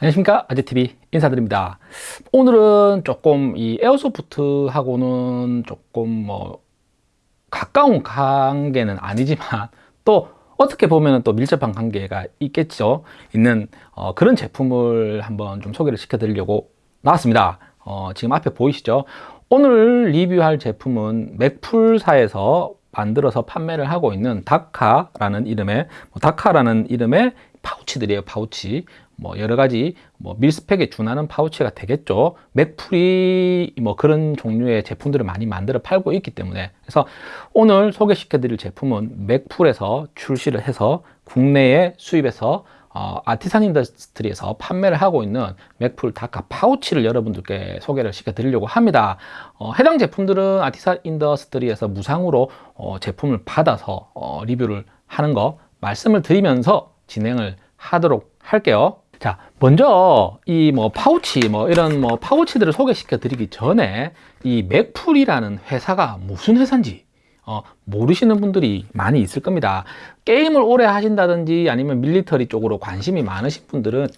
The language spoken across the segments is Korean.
안녕하십니까? 아재TV 인사드립니다. 오늘은 조금 이 에어소프트하고는 조금 뭐 가까운 관계는 아니지만 또 어떻게 보면 또 밀접한 관계가 있겠죠? 있는 어, 그런 제품을 한번 좀 소개를 시켜 드리려고 나왔습니다. 어, 지금 앞에 보이시죠? 오늘 리뷰할 제품은 맥풀사에서 만들어서 판매를 하고 있는 다카라는 이름의 뭐 다카라는 이름의 파우치들이에요 파우치 뭐 여러 가지 뭐 mil-spec에 준하는 파우치가 되겠죠. Magpul이 뭐 그런 종류의 제품들을 많이 만들어 팔고 있기 때문에. 그래서 오늘 소개시켜 드릴 제품은 Magpul에서 출시를 해서 국내에 수입해서 어, Artisan Industry에서 판매를 하고 있는 Magpul DAKA 파우치를 여러분들께 소개를 시켜 드리려고 합니다. 어, 해당 제품들은 Artisan Industry에서 무상으로 어, 제품을 받아서 어, 리뷰를 하는 거 말씀을 드리면서 진행을 하도록 할게요 자 먼저 이 뭐 파우치 뭐 이런 뭐 파우치들을 소개시켜 드리기 전에 이 맥풀이라는 회사가 무슨 회사인지 어, 모르시는 분들이 많이 있을 겁니다. 게임을 오래 하신다든지 아니면 밀리터리 쪽으로 관심이 많으신 분들은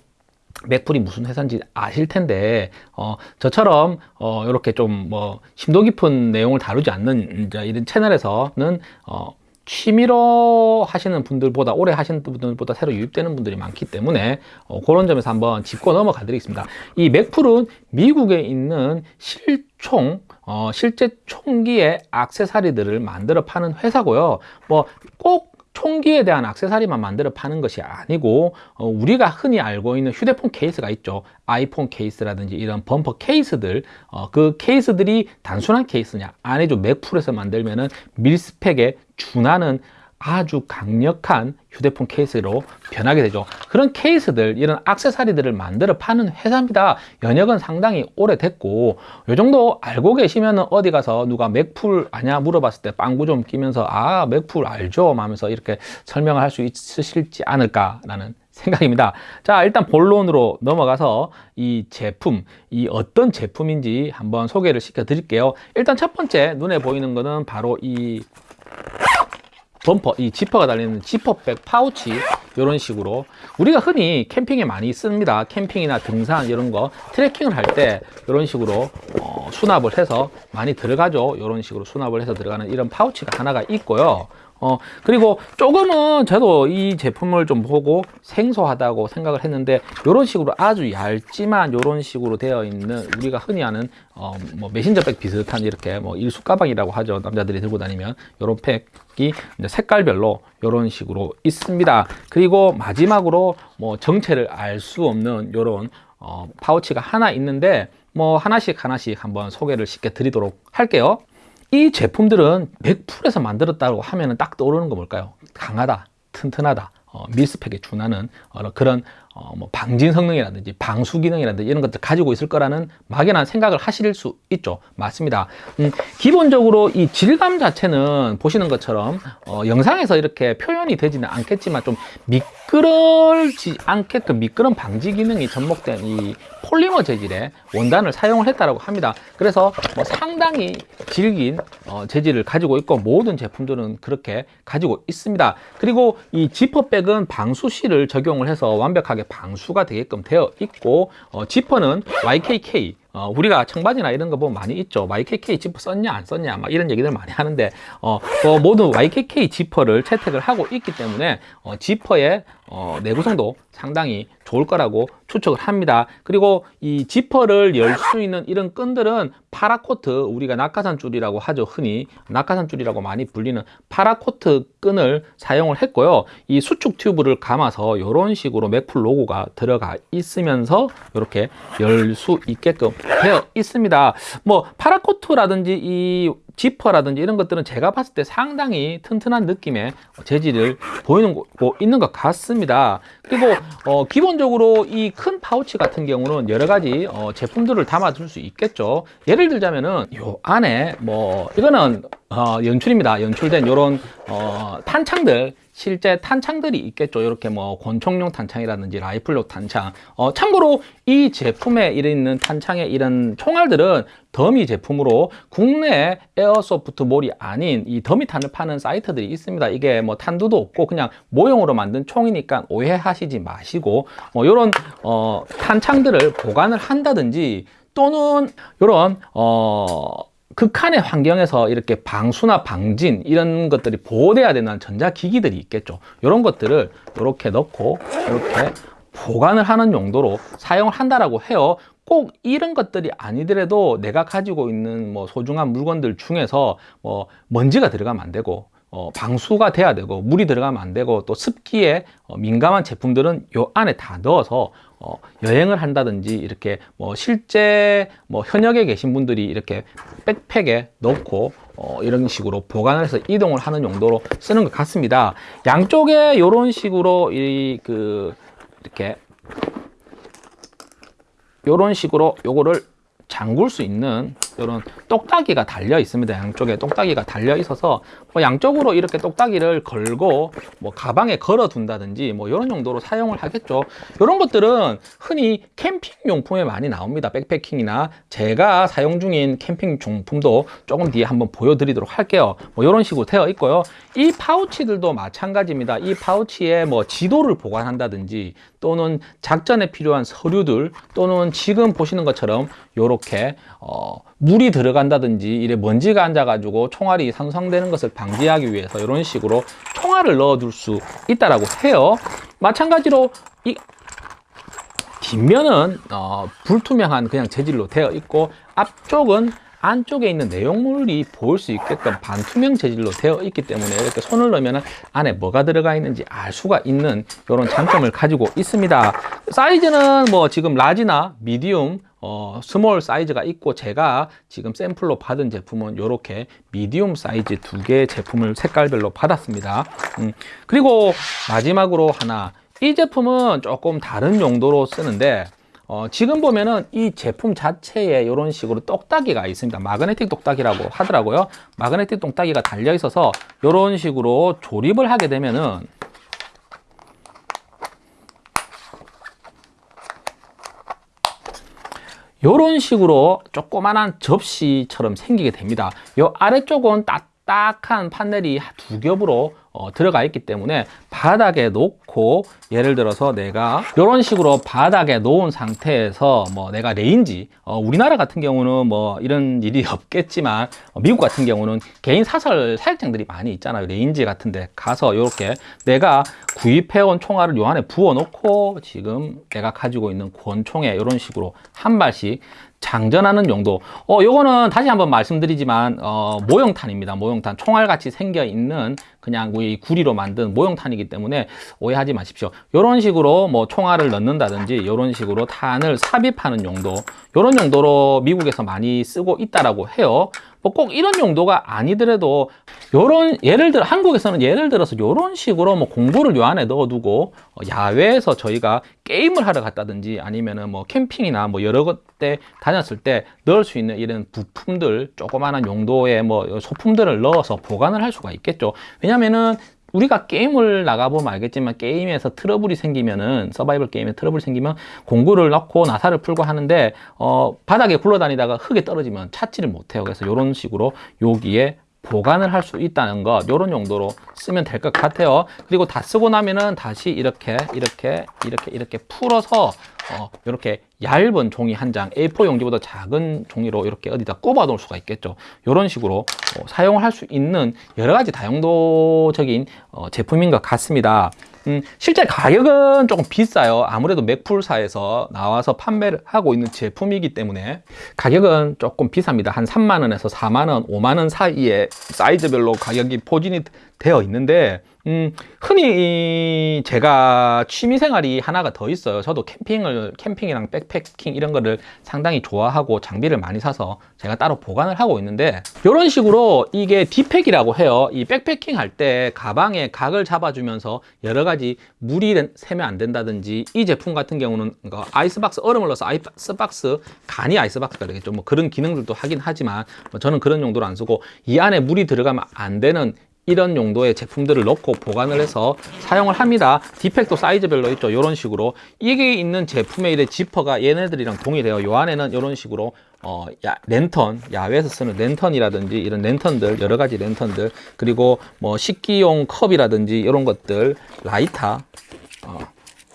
맥풀이 무슨 회사인지 아실 텐데 어, 저처럼 어, 이렇게 좀 뭐 심도 깊은 내용을 다루지 않는 이런 채널에서는 어, 취미로 하시는 분들보다 오래 하시는 분들보다 새로 유입되는 분들이 많기 때문에 어, 그런 점에서 한번 짚고 넘어가 드리겠습니다. 이 Magpul은 미국에 있는 실총 어, 실제 총기의 악세사리들을 만들어 파는 회사고요. 뭐 꼭 총기에 대한 악세사리만 만들어 파는 것이 아니고 어, 우리가 흔히 알고 있는 휴대폰 케이스가 있죠. 아이폰 케이스라든지 이런 범퍼 케이스들. 어, 그 케이스들이 단순한 케이스냐? 아니죠. Magpul에서 만들면은 mil-spec에 준하는 아주 강력한 휴대폰 케이스로 변하게 되죠. 그런 케이스들 이런 악세사리들을 만들어 파는 회사입니다. 연역은 상당히 오래됐고 이 정도 알고 계시면 어디 가서 누가 맥풀 아냐 물어봤을 때 빵구 좀 끼면서 아 맥풀 알죠? 하면서 이렇게 설명을 할 수 있으실지 않을까 라는 생각입니다. 자 일단 본론으로 넘어가서 이 제품 이 어떤 제품인지 한번 소개를 시켜 드릴게요. 일단 첫 번째 눈에 보이는 거는 바로 이 범퍼, 이 지퍼가 달리는 지퍼백 파우치 이런 식으로. 우리가 흔히 캠핑에 많이 씁니다. 캠핑이나 등산 이런 거. 트레킹을 할 때 이런 식으로 어, 수납을 해서 많이 들어가죠. 이런 식으로 수납을 해서 들어가는 이런 파우치가 하나가 있고요 어 그리고 조금은 저도 이 제품을 좀 보고 생소하다고 생각을 했는데 이런 식으로 아주 얇지만 이런 식으로 되어 있는 우리가 흔히 아는 어 뭐 메신저백 비슷한 이렇게 뭐 일수 가방이라고 하죠. 남자들이 들고 다니면. 이런 팩이 색깔별로 이런 식으로 있습니다. 그리고 마지막으로 뭐 정체를 알 수 없는 이런 어 파우치가 하나 있는데 뭐 하나씩 하나씩 한번 소개를 시켜 드리도록 할게요 이 제품들은 100%에서 만들었다고 하면 딱 떠오르는 거 뭘까요? 강하다, 튼튼하다, 어, 밀스펙에 준하는 어, 그런 어, 뭐 방진 성능이라든지 방수 기능이라든지 이런 것들 가지고 있을 거라는 막연한 생각을 하실 수 있죠 맞습니다 음, 기본적으로 이 질감 자체는 보시는 것처럼 어, 영상에서 이렇게 표현이 되지는 않겠지만 좀 미 끄러지 않게끔 미끄럼 방지 기능이 접목된 이 폴리머 재질의 원단을 사용을 했다고 합니다. 그래서 뭐 상당히 질긴 어, 재질을 가지고 있고 모든 제품들은 그렇게 가지고 있습니다. 그리고 이 지퍼백은 방수실을 적용을 해서 완벽하게 방수가 되게끔 되어 있고 어, 지퍼는 YKK 어, 우리가 청바지나 이런 거 보면 많이 있죠. YKK 지퍼 썼냐 안 썼냐 막 이런 얘기들 많이 하는데 어, 그 모든 YKK 지퍼를 채택을 하고 있기 때문에 어, 지퍼의 어, 내구성도 상당히 좋을 거라고 추측을 합니다. 그리고 이 지퍼를 열 수 있는 이런 끈들은 paracord 우리가 낙하산 줄이라고 하죠 흔히. 낙하산 줄이라고 많이 불리는 paracord 끈을 사용을 했고요. 이 수축 튜브를 감아서 이런 식으로 Magpul 로고가 들어가 있으면서 이렇게 열 수 있게끔 되어 있습니다. 뭐 파라코트라든지 이 지퍼라든지 이런 것들은 제가 봤을 때 상당히 튼튼한 느낌의 재질을 보이는 거 있는 것 같습니다. 그리고 어, 기본적으로 이 큰 파우치 같은 경우는 여러 가지 어, 제품들을 담아둘 수 있겠죠. 예를 들자면은 요 안에 뭐 이거는 어, 연출입니다. 연출된 이런 어, 탄창들 실제 탄창들이 있겠죠. 이렇게 뭐 권총용 탄창이라든지 라이플용 탄창. 어, 참고로 이 제품에 있는 탄창의 이런 총알들은 더미 제품으로 국내 airsoft mall이 아닌 이 dummy탄을 파는 사이트들이 있습니다. 이게 뭐 탄두도 없고 그냥 모형으로 만든 총이니까 오해하시지 마시고 뭐 이런 어, 탄창들을 보관을 한다든지 또는 이런 어 극한의 환경에서 이렇게 방수나 방진 이런 것들이 보호돼야 되는 전자기기들이 있겠죠. 이런 것들을 이렇게 넣고 이렇게 보관을 하는 용도로 사용을 한다라고 해요. 꼭 이런 것들이 아니더라도 내가 가지고 있는 뭐 소중한 물건들 중에서 뭐 먼지가 들어가면 안 되고 어, 방수가 돼야 되고 물이 들어가면 안 되고 또 습기에 어, 민감한 제품들은 요 안에 다 넣어서 어, 여행을 한다든지 이렇게 뭐 실제 뭐 현역에 계신 분들이 이렇게 백팩에 넣고 어, 이런 식으로 보관을 해서 이동을 하는 용도로 쓰는 것 같습니다. 양쪽에 이런 식으로 이 그 이렇게 이런 식으로 요거를 잠글 수 있는 이런 똑딱이가 달려 있습니다. 양쪽에 똑딱이가 달려 있어서 뭐 양쪽으로 이렇게 똑딱이를 걸고 뭐 가방에 걸어 둔다든지 뭐 이런 용도로 사용을 하겠죠. 이런 것들은 흔히 캠핑 용품에 많이 나옵니다. 백패킹이나 제가 사용 중인 캠핑 용품도 조금 뒤에 한번 보여드리도록 할게요. 뭐 이런 식으로 되어 있고요. 이 파우치들도 마찬가지입니다. 이 파우치에 뭐 지도를 보관한다든지 또는 작전에 필요한 서류들 또는 지금 보시는 것처럼 이렇게 어, 물이 들어간다든지 이래 먼지가 앉아가지고 총알이 상상되는 것을 방지하기 위해서 이런 식으로 총알을 넣어둘 수 있다라고 해요. 마찬가지로 이 뒷면은 어, 불투명한 그냥 재질로 되어 있고 앞쪽은 안쪽에 있는 내용물이 보일 수 있게끔 반투명 재질로 되어 있기 때문에 이렇게 손을 넣으면 안에 뭐가 들어가 있는지 알 수가 있는 이런 장점을 가지고 있습니다. 사이즈는 뭐 지금 large나 medium 어, small 사이즈가 있고 제가 지금 샘플로 받은 제품은 이렇게 medium 사이즈 두 개의 제품을 색깔별로 받았습니다. 음, 그리고 마지막으로 하나 이 제품은 조금 다른 용도로 쓰는데 어, 지금 보면은 이 제품 자체에 이런 식으로 똑딱이가 있습니다. 마그네틱 똑딱이라고 하더라고요. 마그네틱 똑딱이가 달려 있어서 이런 식으로 조립을 하게 되면은 이런 식으로 조그만한 접시처럼 생기게 됩니다. 이 아래쪽은 딱 딱한 판넬이 두 겹으로 어, 들어가 있기 때문에 바닥에 놓고 예를 들어서 내가 이런 식으로 바닥에 놓은 상태에서 뭐 내가 range 어, 우리나라 같은 경우는 뭐 이런 일이 없겠지만 어, 미국 같은 경우는 개인 사설 사격장들이 많이 있잖아요. range 같은 데 가서 이렇게 내가 구입해온 총알을 요 안에 부어 놓고 지금 내가 가지고 있는 권총에 이런 식으로 한 발씩 장전하는 용도. 어 요거는 다시 한번 말씀드리지만 어 모형탄입니다. 모형탄. 총알같이 생겨 있는 그냥 우리 구리로 만든 모형탄이기 때문에 오해하지 마십시오. 이런 식으로 뭐 총알을 넣는다든지 이런 식으로 탄을 삽입하는 용도. 이런 용도로 미국에서 많이 쓰고 있다라고 해요. 뭐 꼭 이런 용도가 아니더라도 요런 예를 들어 한국에서는 예를 들어서 요런 식으로 뭐 공구를 요 안에 넣어두고 어, 야외에서 저희가 게임을 하러 갔다든지 아니면은 뭐 캠핑이나 뭐 여러 곳때 다녔을 때 넣을 수 있는 이런 부품들 조그마한 용도의 뭐 소품들을 넣어서 보관을 할 수가 있겠죠. 왜냐면은 우리가 게임을 나가보면 알겠지만 게임에서 트러블이 생기면은 서바이벌 게임에 트러블이 생기면 공구를 넣고 나사를 풀고 하는데 어 바닥에 굴러다니다가 흙에 떨어지면 찾지를 못해요. 그래서 이런 식으로 여기에 보관을 할 수 있다는 것 이런 용도로 쓰면 될 것 같아요. 그리고 다 쓰고 나면은 다시 이렇게 이렇게 이렇게 이렇게 풀어서 어, 이렇게 얇은 종이 한 장 A4 용지보다 작은 종이로 이렇게 어디다 꼽아 놓을 수가 있겠죠. 이런 식으로 어, 사용을 할수 있는 여러 가지 다용도적인 어, 제품인 것 같습니다. 음, 실제 가격은 조금 비싸요. 아무래도 Magpul사에서 나와서 판매를 하고 있는 제품이기 때문에 가격은 조금 비쌉니다. 한 3만원에서 4만원 5만원 사이에 사이즈별로 가격이 포진이 되어 있는데 음, 흔히 제가 취미 생활이 하나가 더 있어요. 저도 캠핑을 캠핑이랑 백패킹 이런 거를 상당히 좋아하고 장비를 많이 사서 제가 따로 보관을 하고 있는데 이런 식으로 이게 D-pack이라고 해요. 이 백패킹 할 때 가방에 각을 잡아주면서 여러 가지 물이 새면 안 된다든지 이 제품 같은 경우는 아이스박스 얼음을 넣어서 아이스박스 간이 아이스박스가 되겠죠. 뭐 그런 기능들도 하긴 하지만 뭐 저는 그런 용도로 안 쓰고 이 안에 물이 들어가면 안 되는 이런 용도의 제품들을 넣고 보관을 해서 사용을 합니다. D-pack도 사이즈별로 있죠. 이런 식으로 이게 있는 제품의 이래 지퍼가 얘네들이랑 동일해요. 요 안에는 이런 식으로 어, 야, 랜턴, 야외에서 쓰는 랜턴이라든지 이런 랜턴들, 여러 가지 랜턴들, 그리고 뭐 식기용 컵이라든지 이런 것들, 라이터, 어,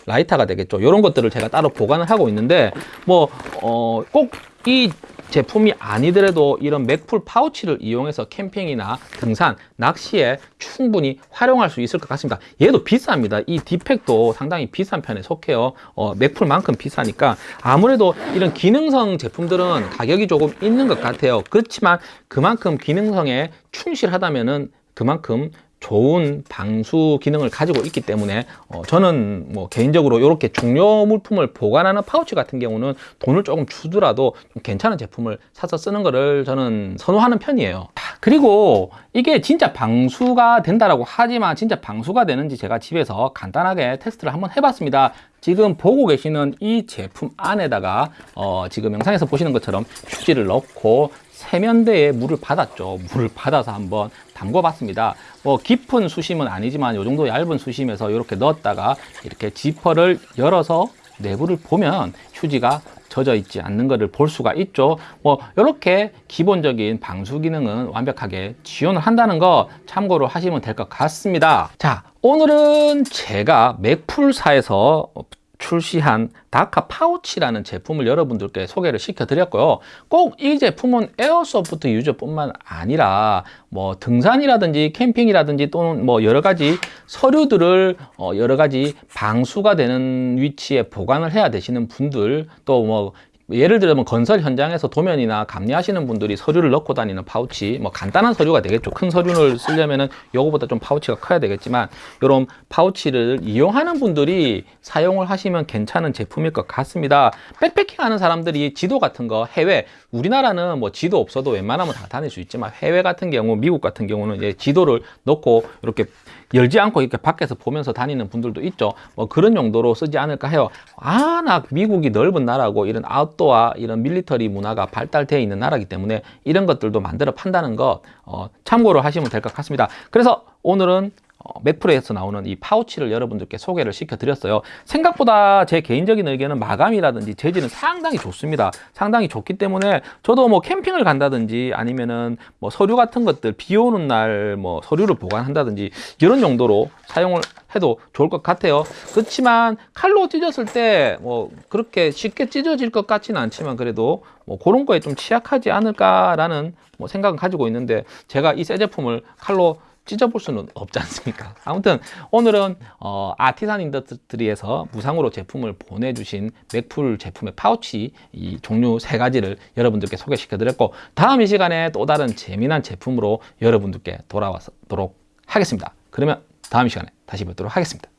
라이터가 되겠죠. 이런 것들을 제가 따로 보관을 하고 있는데, 뭐, 어, 꼭이 제품이 아니더라도 이런 Magpul 파우치를 이용해서 캠핑이나 등산, 낚시에 충분히 활용할 수 있을 것 같습니다. 얘도 비쌉니다. 이 D-pack도 상당히 비싼 편에 속해요. 어, Magpul만큼 비싸니까 아무래도 이런 기능성 제품들은 가격이 조금 있는 것 같아요. 그렇지만 그만큼 기능성에 충실하다면은 그만큼 좋은 방수 기능을 가지고 있기 때문에 어, 저는 뭐 개인적으로 이렇게 중요 물품을 보관하는 파우치 같은 경우는 돈을 조금 주더라도 좀 괜찮은 제품을 사서 쓰는 거를 저는 선호하는 편이에요. 자, 그리고 이게 진짜 방수가 된다라고 하지만 진짜 방수가 되는지 제가 집에서 간단하게 테스트를 한번 해봤습니다. 지금 보고 계시는 이 제품 안에다가 어, 지금 영상에서 보시는 것처럼 휴지를 넣고 세면대에 물을 받았죠. 물을 받아서 한번 담궈 봤습니다. 뭐 깊은 수심은 아니지만 이 정도 얇은 수심에서 이렇게 넣었다가 이렇게 지퍼를 열어서 내부를 보면 휴지가 젖어 있지 않는 것을 볼 수가 있죠. 뭐 이렇게 기본적인 방수 기능은 완벽하게 지원을 한다는 거 참고로 하시면 될 것 같습니다. 자, 오늘은 제가 Magpul사에서 출시한 DAKA 파우치라는 제품을 여러분들께 소개를 시켜 드렸고요. 꼭 이 제품은 airsoft 유저뿐만 아니라 뭐 등산이라든지 캠핑이라든지 또는 뭐 여러 가지 서류들을 어 여러 가지 방수가 되는 위치에 보관을 해야 되시는 분들 또 뭐 예를 들면 건설 현장에서 도면이나 감리하시는 분들이 서류를 넣고 다니는 파우치 뭐 간단한 서류가 되겠죠 큰 서류를 쓰려면은 요거보다 좀 파우치가 커야 되겠지만 이런 파우치를 이용하는 분들이 사용을 하시면 괜찮은 제품일 것 같습니다 백패킹 하는 사람들이 지도 같은 거 해외 우리나라는 뭐 지도 없어도 웬만하면 다 다닐 수 있지만 해외 같은 경우 미국 같은 경우는 이제 지도를 넣고 이렇게 열지 않고 이렇게 밖에서 보면서 다니는 분들도 있죠. 뭐 그런 용도로 쓰지 않을까 해요. 아, 나 미국이 넓은 나라고 이런 아웃도어, 이런 밀리터리 문화가 발달되어 있는 나라기 때문에 이런 것들도 만들어 판다는 거 어, 참고로 하시면 될 것 같습니다. 그래서 오늘은 어, Magpul에서 나오는 이 파우치를 여러분들께 소개를 시켜드렸어요. 생각보다 제 개인적인 의견은 마감이라든지 재질은 상당히 좋습니다. 상당히 좋기 때문에 저도 뭐 캠핑을 간다든지 아니면은 뭐 서류 같은 것들 비 오는 날 뭐 서류를 보관한다든지 이런 정도로 사용을 해도 좋을 것 같아요. 그렇지만 칼로 찢었을 때 뭐 그렇게 쉽게 찢어질 것 같지는 않지만 그래도 뭐 그런 거에 좀 취약하지 않을까라는 뭐 생각은 가지고 있는데 제가 이 새 제품을 칼로 찢어볼 수는 없지 않습니까? 아무튼 오늘은 어, Artisan Industry에서 무상으로 제품을 보내주신 Magpul 제품의 파우치 이 종류 세 가지를 여러분들께 소개시켜 드렸고 다음 이 시간에 또 다른 재미난 제품으로 여러분들께 돌아와도록 하겠습니다. 그러면 다음 시간에 다시 뵙도록 하겠습니다.